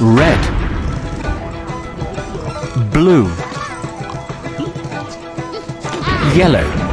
red. Blue. Yellow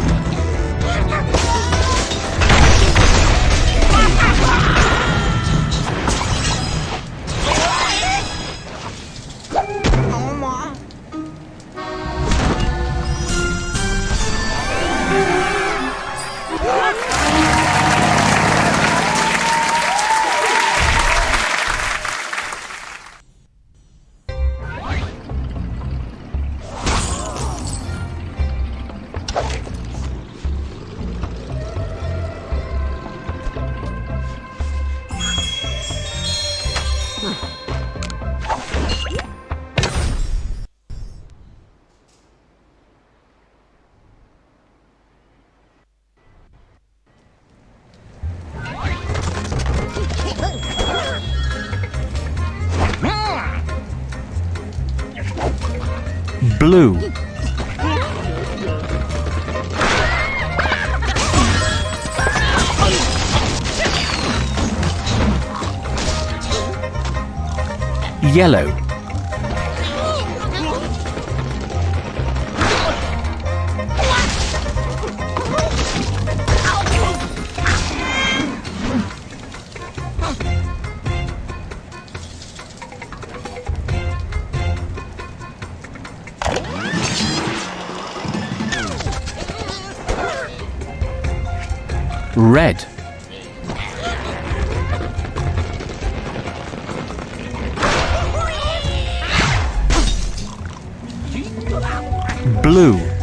blue yellow. Red blue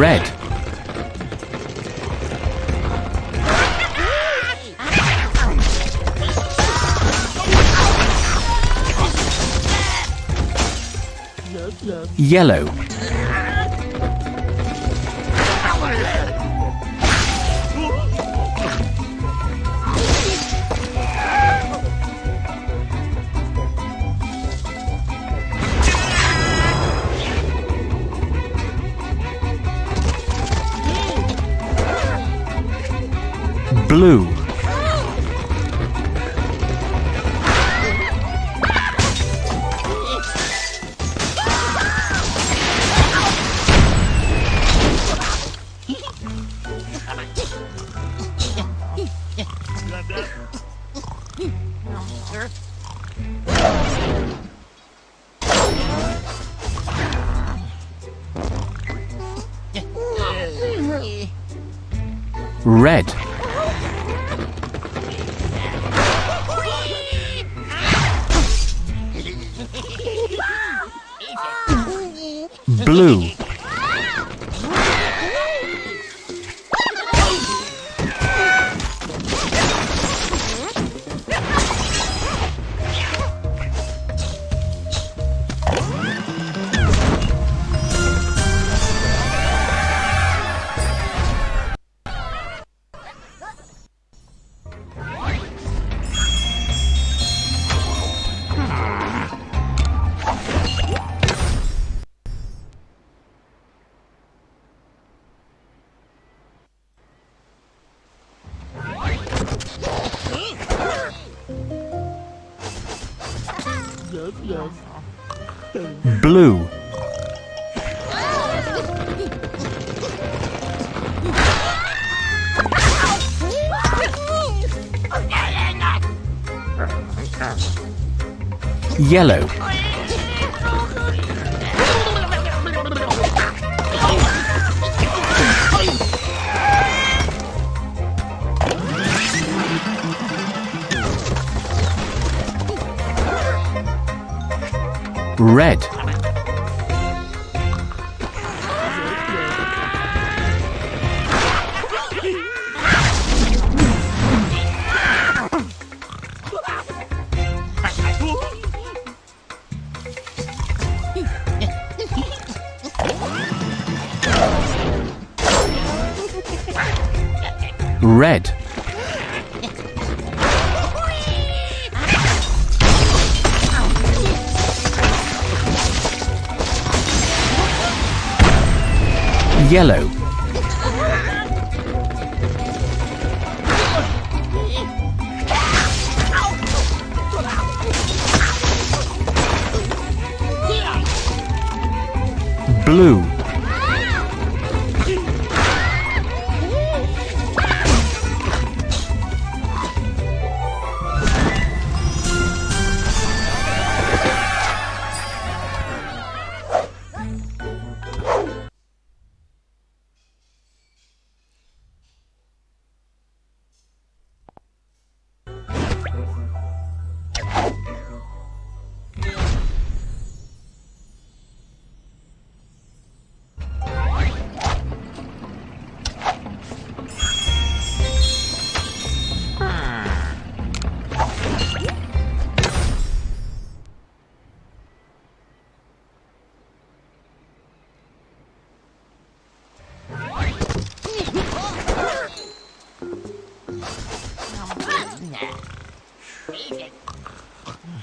red. Yellow blue blue, blue, yellow, red, red, yellow, blue,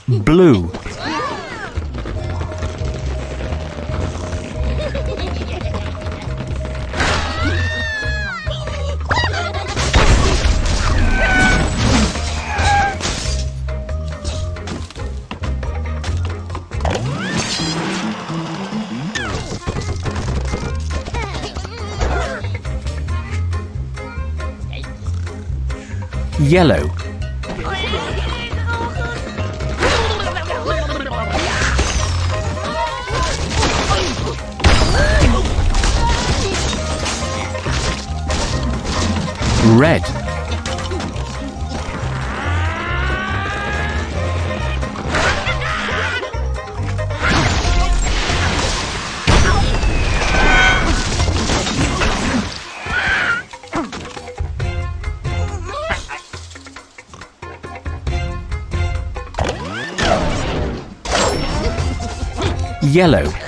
blue, yellow, red, yellow,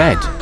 red